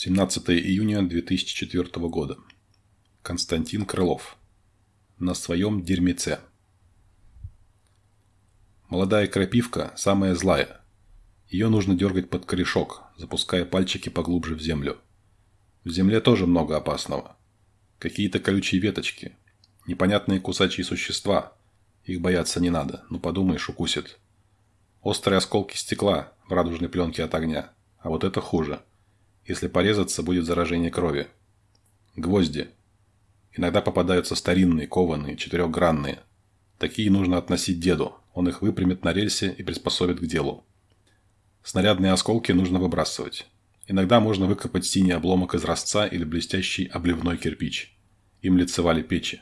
17 июня 2004 года. Константин Крылов. На своем дерьмеце. Молодая крапивка самая злая. Ее нужно дергать под корешок, запуская пальчики поглубже в землю. В земле тоже много опасного. Какие-то колючие веточки. Непонятные кусачие существа. Их бояться не надо, ну подумаешь, укусит. Острые осколки стекла в радужной пленке от огня. А вот это хуже. Если порезаться, будет заражение крови. Гвозди. Иногда попадаются старинные, кованые, четырехгранные. Такие нужно относить деду. Он их выпрямит на рельсе и приспособит к делу. Снарядные осколки нужно выбрасывать. Иногда можно выкопать синий обломок из ростца или блестящий обливной кирпич. Им лицевали печи.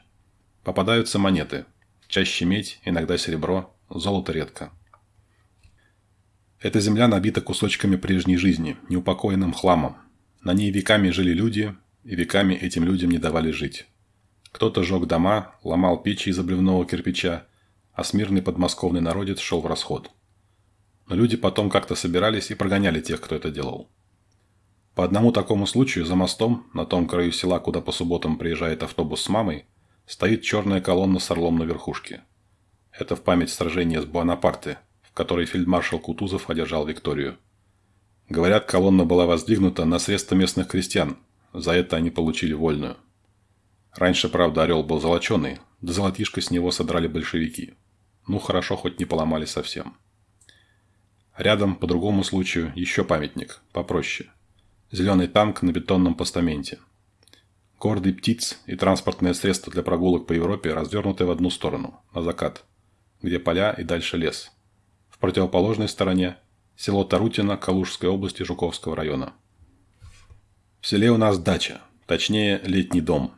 Попадаются монеты. Чаще медь, иногда серебро, золото редко. Эта земля набита кусочками прежней жизни, неупокоенным хламом. На ней веками жили люди, и веками этим людям не давали жить. Кто-то жег дома, ломал печи из обливного кирпича, а смирный подмосковный народец шел в расход. Но люди потом как-то собирались и прогоняли тех, кто это делал. По одному такому случаю за мостом, на том краю села, куда по субботам приезжает автобус с мамой, стоит черная колонна с орлом на верхушке. Это в память сражения с Буанапарте, которой фельдмаршал Кутузов одержал Викторию. Говорят, колонна была воздвигнута на средства местных крестьян. За это они получили вольную. Раньше, правда, орел был золоченый, да золотишко с него содрали большевики. Ну, хорошо, хоть не поломали совсем. Рядом, по другому случаю, еще памятник, попроще. Зеленый танк на бетонном постаменте. Гордый птиц и транспортное средство для прогулок по Европе развернуты в одну сторону, на закат, где поля и дальше лес – в противоположной стороне – село Тарутино Калужской области Жуковского района. В селе у нас дача, точнее летний дом.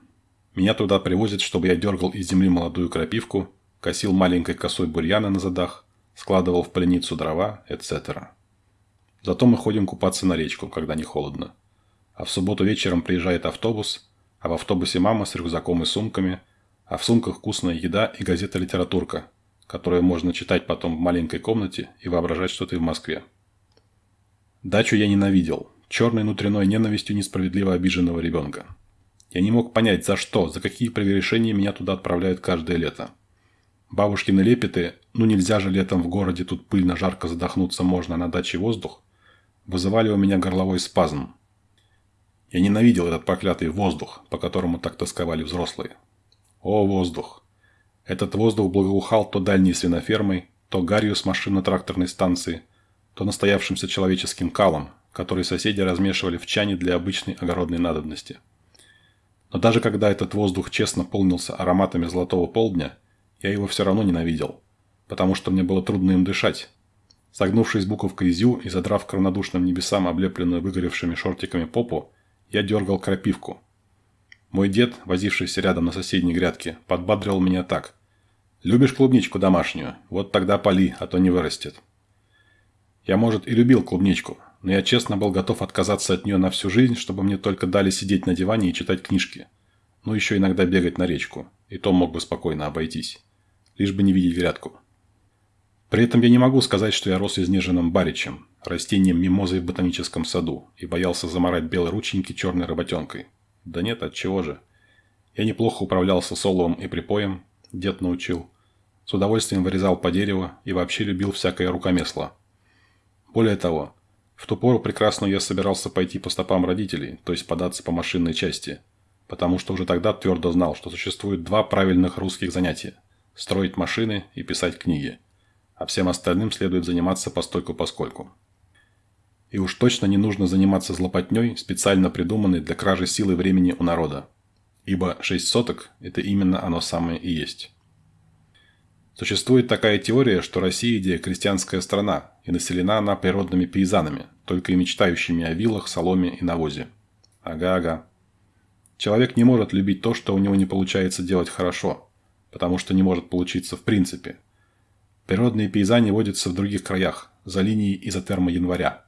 Меня туда привозят, чтобы я дергал из земли молодую крапивку, косил маленькой косой бурьяна на задах, складывал в пленницу дрова, etc. Зато мы ходим купаться на речку, когда не холодно. А в субботу вечером приезжает автобус, а в автобусе мама с рюкзаком и сумками, а в сумках вкусная еда и газета-литературка, которое можно читать потом в маленькой комнате и воображать, что ты в Москве. Дачу я ненавидел, черной внутренной ненавистью несправедливо обиженного ребенка. Я не мог понять, за что, за какие прегрешения меня туда отправляют каждое лето. Бабушкины лепеты, ну нельзя же летом в городе, тут пыльно, жарко задохнуться можно, на даче воздух, вызывали у меня горловой спазм. Я ненавидел этот проклятый воздух, по которому так тосковали взрослые. О, воздух! Этот воздух благоухал то дальней свинофермой, то гарью с машинно-тракторной станции, то настоявшимся человеческим калом, который соседи размешивали в чане для обычной огородной надобности. Но даже когда этот воздух честно полнился ароматами золотого полдня, я его все равно ненавидел, потому что мне было трудно им дышать. Согнувшись буковкой зю и задрав к равнодушным небесам облепленную выгоревшими шортиками попу, я дергал крапивку. Мой дед, возившийся рядом на соседней грядке, подбадривал меня так. Любишь клубничку домашнюю? Вот тогда поли, а то не вырастет. Я, может, и любил клубничку, но я честно был готов отказаться от нее на всю жизнь, чтобы мне только дали сидеть на диване и читать книжки. Ну, еще иногда бегать на речку. И то мог бы спокойно обойтись. Лишь бы не видеть грядку. При этом я не могу сказать, что я рос изнеженным баричем, растением мимозой в ботаническом саду, и боялся заморать белые рученьки черной работенкой. Да нет, от чего же. Я неплохо управлялся соловом и припоем, Дед научил. С удовольствием вырезал по дереву и вообще любил всякое рукомесло. Более того, в ту пору прекрасно я собирался пойти по стопам родителей, то есть податься по машинной части, потому что уже тогда твердо знал, что существует два правильных русских занятия – строить машины и писать книги, а всем остальным следует заниматься постольку-поскольку. И уж точно не нужно заниматься злопотней, специально придуманной для кражи силы времени у народа ибо шесть соток – это именно оно самое и есть. Существует такая теория, что Россия – крестьянская страна, и населена она природными пейзанами, только и мечтающими о вилах, соломе и навозе. Ага-ага. Человек не может любить то, что у него не получается делать хорошо, потому что не может получиться в принципе. Природные пейзани водятся в других краях, за линией изотерма января.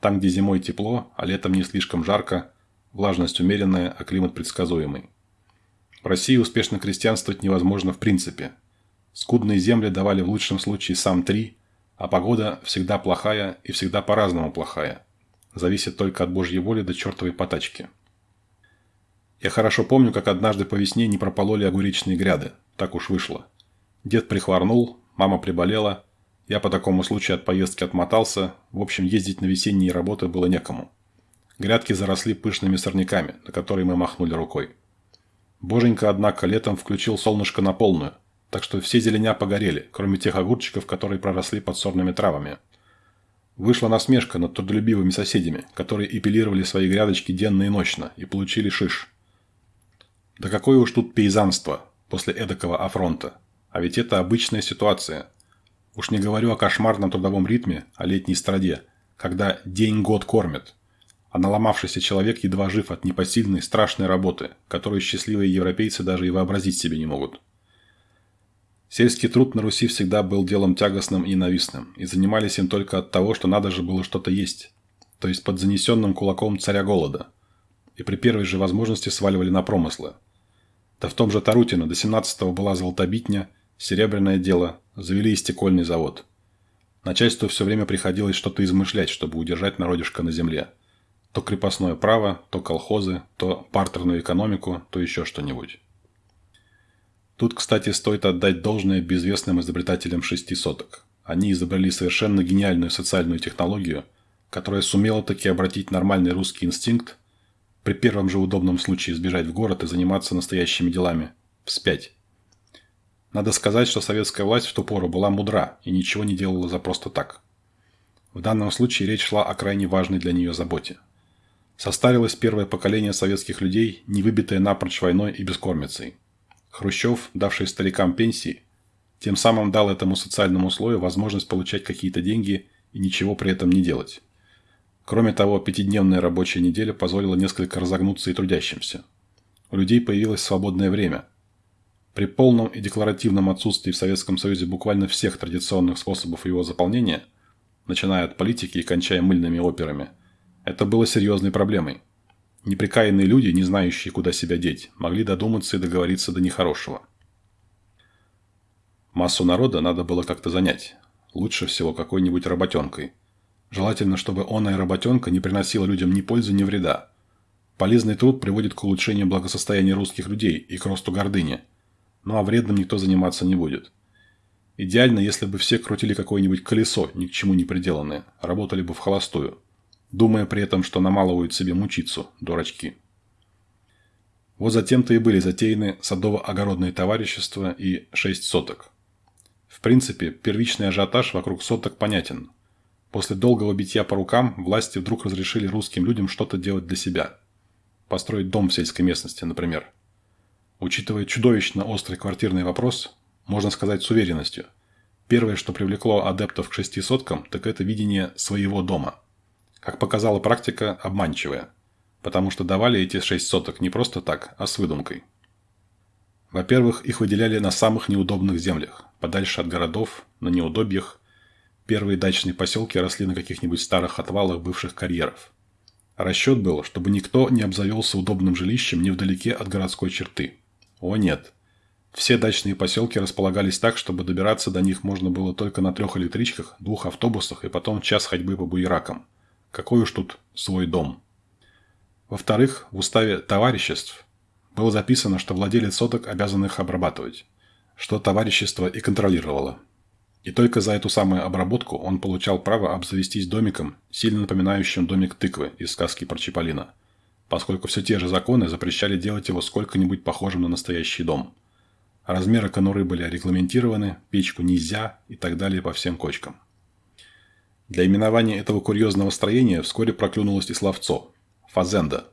Там, где зимой тепло, а летом не слишком жарко, влажность умеренная, а климат предсказуемый. В России успешно крестьянствовать невозможно в принципе. Скудные земли давали в лучшем случае сам три, а погода всегда плохая и всегда по-разному плохая. зависит только от Божьей воли до чертовой потачки. Я хорошо помню, как однажды по весне не пропололи огуречные гряды. Так уж вышло. Дед прихворнул, мама приболела. Я по такому случаю от поездки отмотался. В общем, ездить на весенние работы было некому. Грядки заросли пышными сорняками, на которые мы махнули рукой. Боженька, однако, летом включил солнышко на полную, так что все зеленя погорели, кроме тех огурчиков, которые проросли под сорными травами. Вышла насмешка над трудолюбивыми соседями, которые эпилировали свои грядочки денно и ночно и получили шиш. Да какое уж тут пейзанство после эдакого афронта. А ведь это обычная ситуация. Уж не говорю о кошмарном трудовом ритме, о летней страде, когда день-год кормят. А наломавшийся человек едва жив от непосильной, страшной работы, которую счастливые европейцы даже и вообразить себе не могут. Сельский труд на Руси всегда был делом тягостным и ненавистным, и занимались им только от того, что надо же было что-то есть, то есть под занесенным кулаком царя голода, и при первой же возможности сваливали на промыслы – да в том же Тарутино до 17-го была золотобитня, серебряное дело, завели и стекольный завод. Начальству все время приходилось что-то измышлять, чтобы удержать народишко на земле. То крепостное право, то колхозы, то партерную экономику, то еще что-нибудь. Тут, кстати, стоит отдать должное безвестным изобретателям шести соток. Они изобрели совершенно гениальную социальную технологию, которая сумела таки обратить нормальный русский инстинкт при первом же удобном случае сбежать в город и заниматься настоящими делами. Вспять. Надо сказать, что советская власть в ту пору была мудра и ничего не делала за просто так. В данном случае речь шла о крайне важной для нее заботе. Состарилось первое поколение советских людей, не выбитое напрочь войной и бескормицей. Хрущев, давший старикам пенсии, тем самым дал этому социальному слою возможность получать какие-то деньги и ничего при этом не делать. Кроме того, пятидневная рабочая неделя позволила несколько разогнуться и трудящимся. У людей появилось свободное время. При полном и декларативном отсутствии в Советском Союзе буквально всех традиционных способов его заполнения, начиная от политики и кончая мыльными операми, это было серьезной проблемой. Неприкаянные люди, не знающие, куда себя деть, могли додуматься и договориться до нехорошего. Массу народа надо было как-то занять. Лучше всего какой-нибудь работенкой – Желательно, чтобы оная работенка не приносила людям ни пользы, ни вреда. Полезный труд приводит к улучшению благосостояния русских людей и к росту гордыни. Ну а вредным никто заниматься не будет. Идеально, если бы все крутили какое-нибудь колесо, ни к чему не приделанное, работали бы в холостую, думая при этом, что намалывают себе мучицу, дурачки. Вот затем-то и были затеяны садово-огородные товарищества и шесть соток. В принципе, первичный ажиотаж вокруг соток понятен. После долгого битья по рукам власти вдруг разрешили русским людям что-то делать для себя. Построить дом в сельской местности, например. Учитывая чудовищно острый квартирный вопрос, можно сказать с уверенностью, первое, что привлекло адептов к шести соткам, так это видение своего дома. Как показала практика, обманчивая, потому что давали эти шесть соток не просто так, а с выдумкой. Во-первых, их выделяли на самых неудобных землях, подальше от городов, на неудобьях, Первые дачные поселки росли на каких-нибудь старых отвалах бывших карьеров. Расчет был, чтобы никто не обзавелся удобным жилищем невдалеке от городской черты. О нет. Все дачные поселки располагались так, чтобы добираться до них можно было только на трех электричках, двух автобусах и потом час ходьбы по буеракам. Какой уж тут свой дом. Во-вторых, в уставе товариществ было записано, что владелец соток обязан их обрабатывать, что товарищество и контролировало. И только за эту самую обработку он получал право обзавестись домиком, сильно напоминающим домик тыквы из сказки про Чиполлино, поскольку все те же законы запрещали делать его сколько-нибудь похожим на настоящий дом. Размеры конуры были регламентированы, печку нельзя и так далее по всем кочкам. Для именования этого курьезного строения вскоре проклюнулось и словцо – фазенда.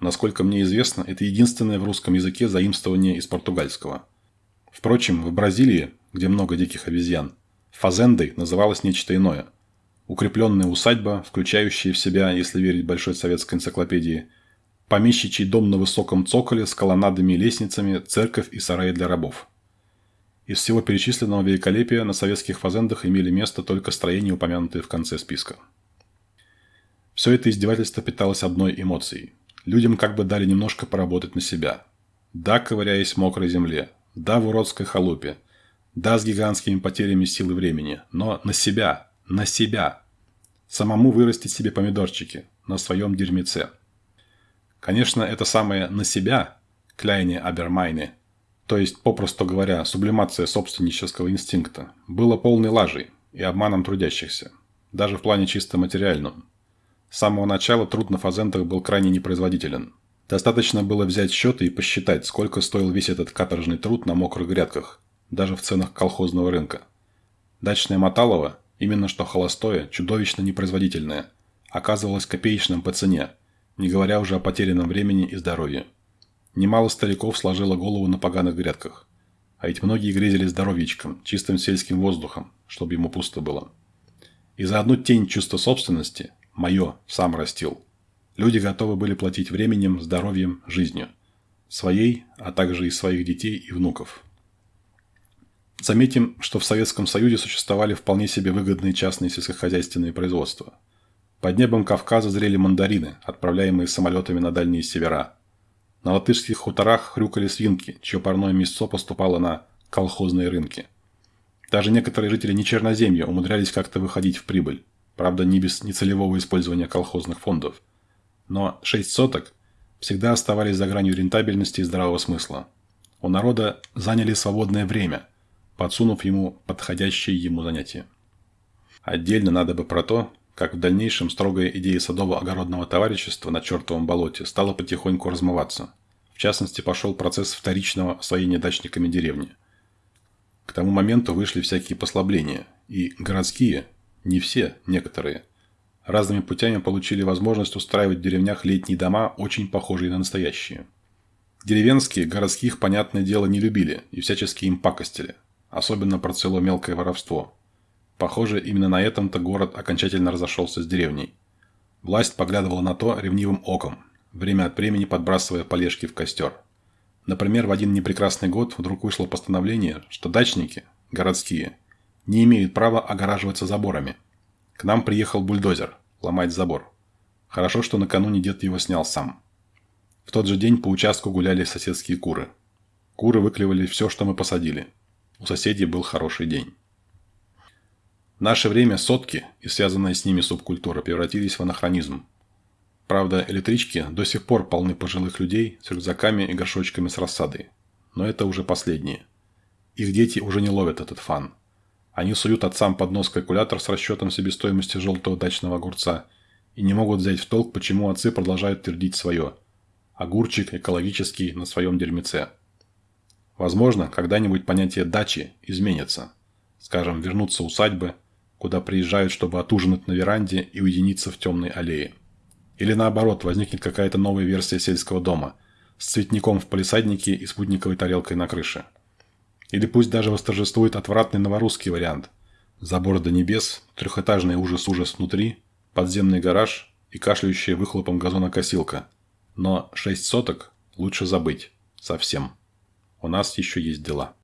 Насколько мне известно, это единственное в русском языке заимствование из португальского. Впрочем, в Бразилии, где много диких обезьян, Фазендой называлось нечто иное. Укрепленная усадьба, включающая в себя, если верить Большой советской энциклопедии, помещичий дом на высоком цоколе с колоннадами и лестницами, церковь и сараи для рабов. Из всего перечисленного великолепия на советских фазендах имели место только строения, упомянутые в конце списка. Все это издевательство питалось одной эмоцией. Людям как бы дали немножко поработать на себя. Да, ковыряясь в мокрой земле. Да, в уродской халупе. Да, с гигантскими потерями силы времени, но на себя, на себя. Самому вырастить себе помидорчики на своем дерьмеце. Конечно, это самое «на себя» – кляйне абермайне, то есть, попросту говоря, сублимация собственнического инстинкта, было полной лажей и обманом трудящихся, даже в плане чисто материальном. С самого начала труд на фазендах был крайне непроизводителен. Достаточно было взять счеты и посчитать, сколько стоил весь этот каторжный труд на мокрых грядках, даже в ценах колхозного рынка. Дачное моталово, именно что холостое, чудовищно непроизводительное, оказывалось копеечным по цене, не говоря уже о потерянном времени и здоровье. Немало стариков сложило голову на поганых грядках. А ведь многие грезили здоровьечком, чистым сельским воздухом, чтобы ему пусто было. И за одну тень чувства собственности, мое, сам растил, люди готовы были платить временем, здоровьем, жизнью. Своей, а также и своих детей и внуков. Заметим, что в Советском Союзе существовали вполне себе выгодные частные сельскохозяйственные производства. Под небом Кавказа зрели мандарины, отправляемые самолетами на дальние севера. На латышских хуторах хрюкали свинки, чье парное мясо поступало на колхозные рынки. Даже некоторые жители нечерноземья умудрялись как-то выходить в прибыль. Правда, не без нецелевого использования колхозных фондов. Но шесть соток всегда оставались за гранью рентабельности и здравого смысла. У народа заняли свободное время – подсунув ему подходящее ему занятие. Отдельно надо бы про то, как в дальнейшем строгая идея садово-огородного товарищества на чертовом болоте стала потихоньку размываться. В частности, пошел процесс вторичного освоения дачниками деревни. К тому моменту вышли всякие послабления, и городские, не все, некоторые, разными путями получили возможность устраивать в деревнях летние дома, очень похожие на настоящие. Деревенские городских, понятное дело, не любили и всячески им пакостили особенно процвело мелкое воровство. Похоже, именно на этом-то город окончательно разошелся с деревней. Власть поглядывала на то ревнивым оком, время от времени подбрасывая полежки в костер. Например, в один непрекрасный год вдруг вышло постановление, что дачники, городские, не имеют права огораживаться заборами. К нам приехал бульдозер, ломать забор. Хорошо, что накануне дед его снял сам. В тот же день по участку гуляли соседские куры. Куры выклевали все, что мы посадили – у соседей был хороший день. Наше время сотки и связанная с ними субкультура превратились в анахронизм. Правда, электрички до сих пор полны пожилых людей с рюкзаками и горшочками с рассадой. Но это уже последние. Их дети уже не ловят этот фан. Они суют отцам под нос калькулятор с расчетом себестоимости желтого дачного огурца и не могут взять в толк, почему отцы продолжают твердить свое. Огурчик экологический на своем дерьмеце. Возможно, когда-нибудь понятие «дачи» изменится. Скажем, вернутся усадьбы, куда приезжают, чтобы отужинать на веранде и уединиться в темной аллее. Или наоборот, возникнет какая-то новая версия сельского дома с цветником в палисаднике и спутниковой тарелкой на крыше. Или пусть даже восторжествует отвратный новорусский вариант. Забор до небес, трехэтажный ужас-ужас внутри, подземный гараж и кашляющая выхлопом газонокосилка. Но шесть соток лучше забыть. Совсем. У нас еще есть дела.